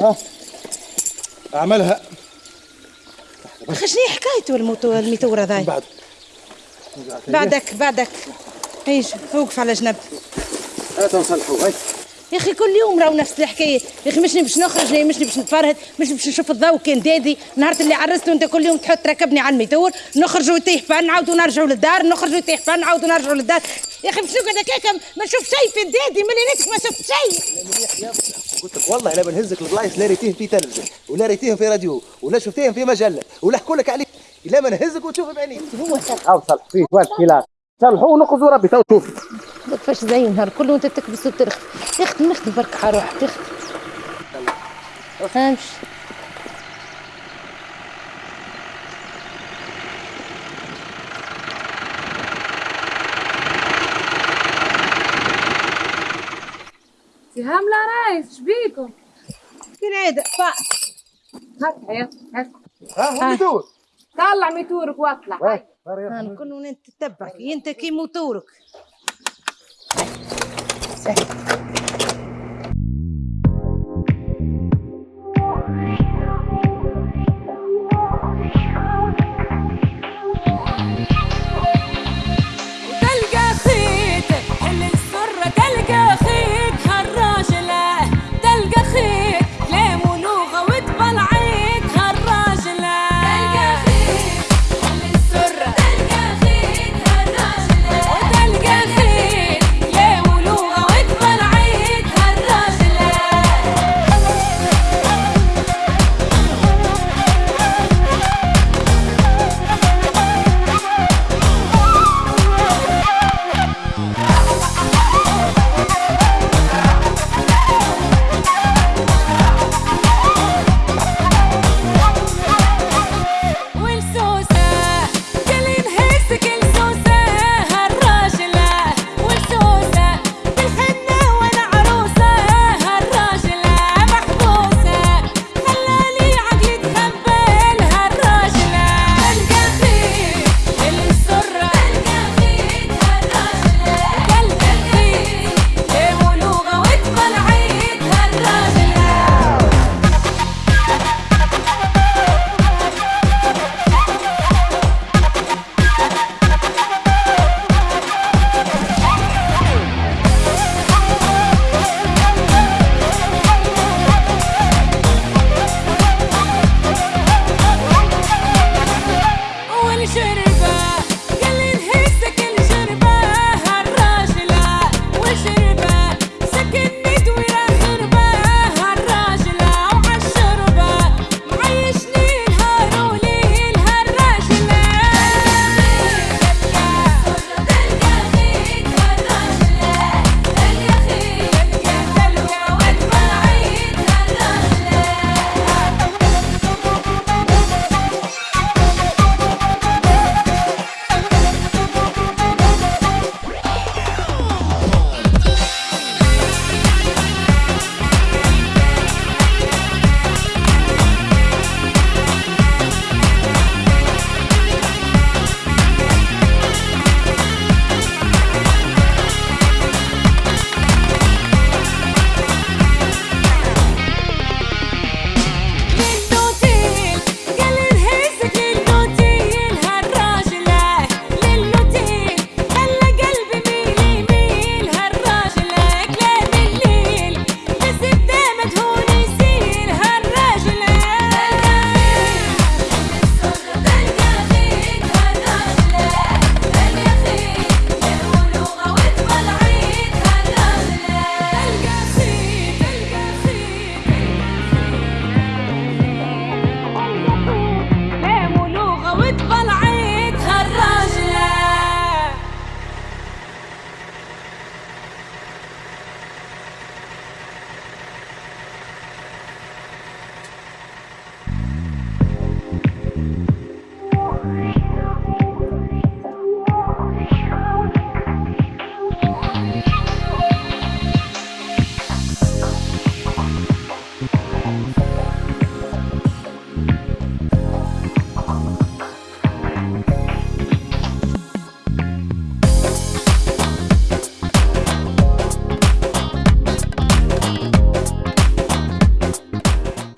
ها. أعملها. أخي شنو حكايته ال moto ال moteur هذا بعد. بعدك بعدك. إيش؟ اوقف على جنب. هات نصلحوا هاي يا أخي كل يوم راهو نفس الحكاية. يا أخي مشني باش نخرج مش باش نتفرهد مش باش نشوف الضوء كان دادي. نهار اللي عرست وانت كل يوم تحط ركبني على الميتور نخرجوا يطيح panne نعاودوا نرجعوا للدار نخرجوا يطيح panne نعاودوا نرجعوا للدار. يا أخي باش نقعد هكاك ما نشوف شيء في دادي ملي نتك ما شفت شيء. قلت لك والله لا بنهزك البلايص لا ريتيهم في تلفزه ولا ريتيهم في راديو ولا شفتيهم في مجلة ولا حكوا لك عليه لا ما نهزك وتشوف بعينيك هو صح أو صلح فيه وين خلاف صلحوا ونقصوا ربي تو شوف. كيفاش زي النهار كله وأنت تكبس وترخي. يا أختي نخدم برك حروح تخدم امشي سهام لا رايس شبيكم فين عيد فا هات يا هات. ها وين تدور طلع ميتورك واطلع. وين؟ أنا كل انت تتبع انت كي موتورك